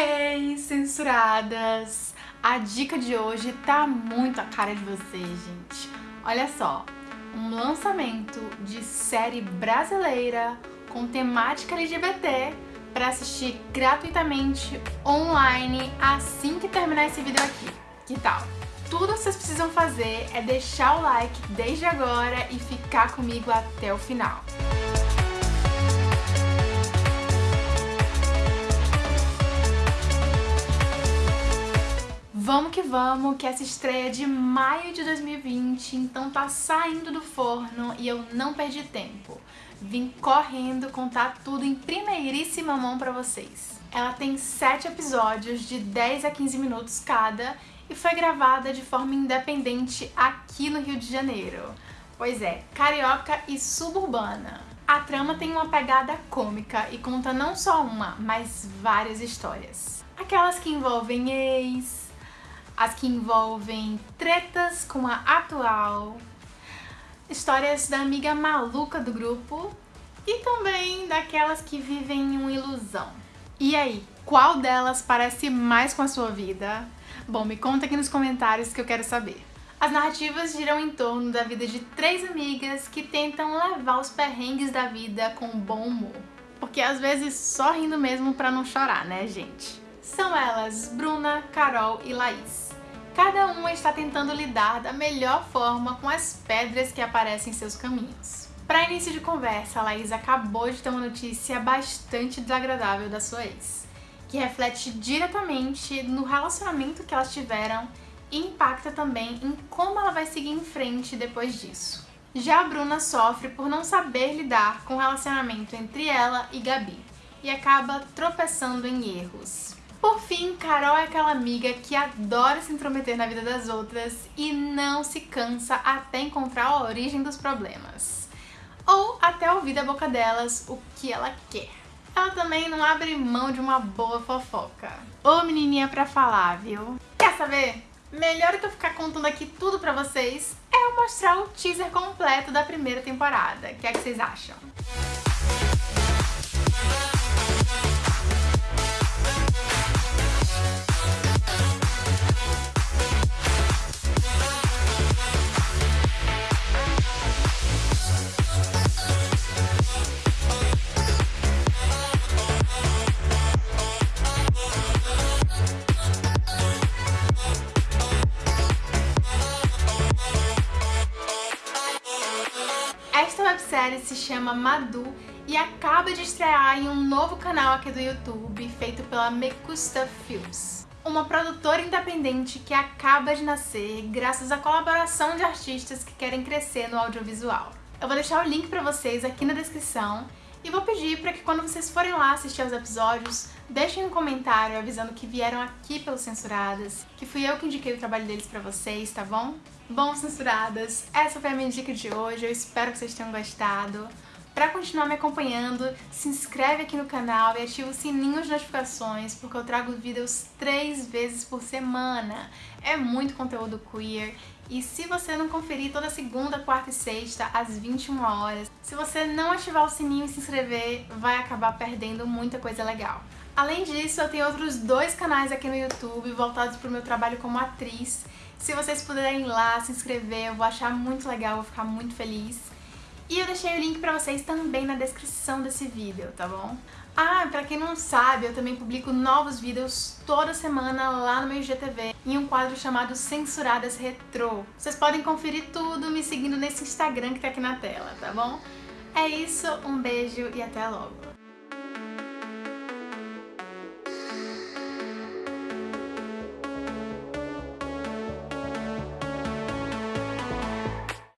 Hey, censuradas! A dica de hoje tá muito a cara de vocês, gente. Olha só, um lançamento de série brasileira com temática LGBT para assistir gratuitamente online assim que terminar esse vídeo aqui. Que tal? Tudo que vocês precisam fazer é deixar o like desde agora e ficar comigo até o final. Vamos que vamos, que essa estreia é de maio de 2020, então tá saindo do forno e eu não perdi tempo. Vim correndo contar tudo em primeiríssima mão pra vocês. Ela tem 7 episódios de 10 a 15 minutos cada e foi gravada de forma independente aqui no Rio de Janeiro. Pois é, carioca e suburbana. A trama tem uma pegada cômica e conta não só uma, mas várias histórias. Aquelas que envolvem ex, as que envolvem tretas com a atual, histórias da amiga maluca do grupo e também daquelas que vivem em uma ilusão. E aí, qual delas parece mais com a sua vida? Bom, me conta aqui nos comentários que eu quero saber. As narrativas giram em torno da vida de três amigas que tentam levar os perrengues da vida com bom humor. Porque às vezes só rindo mesmo pra não chorar, né, gente? São elas Bruna, Carol e Laís. Cada uma está tentando lidar da melhor forma com as pedras que aparecem em seus caminhos. Para início de conversa, a Laís acabou de ter uma notícia bastante desagradável da sua ex, que reflete diretamente no relacionamento que elas tiveram e impacta também em como ela vai seguir em frente depois disso. Já a Bruna sofre por não saber lidar com o relacionamento entre ela e Gabi e acaba tropeçando em erros. Por fim, Carol é aquela amiga que adora se intrometer na vida das outras e não se cansa até encontrar a origem dos problemas. Ou até ouvir da boca delas o que ela quer. Ela também não abre mão de uma boa fofoca. Ô menininha pra falar, viu? Quer saber? Melhor do que eu ficar contando aqui tudo pra vocês é eu mostrar o teaser completo da primeira temporada. O que é que vocês acham? Websérie se chama Madu e acaba de estrear em um novo canal aqui do YouTube, feito pela Mekusta Films. Uma produtora independente que acaba de nascer graças à colaboração de artistas que querem crescer no audiovisual. Eu vou deixar o link pra vocês aqui na descrição e vou pedir para que quando vocês forem lá assistir aos episódios, deixem um comentário avisando que vieram aqui pelos Censuradas, que fui eu que indiquei o trabalho deles pra vocês, tá bom? Bom, Censuradas, essa foi a minha dica de hoje, eu espero que vocês tenham gostado. Para continuar me acompanhando, se inscreve aqui no canal e ativa o sininho de notificações, porque eu trago vídeos três vezes por semana. É muito conteúdo queer. E se você não conferir toda segunda, quarta e sexta, às 21 horas, se você não ativar o sininho e se inscrever, vai acabar perdendo muita coisa legal. Além disso, eu tenho outros dois canais aqui no YouTube voltados para o meu trabalho como atriz. Se vocês puderem ir lá, se inscrever, eu vou achar muito legal, vou ficar muito feliz. E eu deixei o link pra vocês também na descrição desse vídeo, tá bom? Ah, pra quem não sabe, eu também publico novos vídeos toda semana lá no meu IGTV, em um quadro chamado Censuradas Retro. Vocês podem conferir tudo me seguindo nesse Instagram que tá aqui na tela, tá bom? É isso, um beijo e até logo!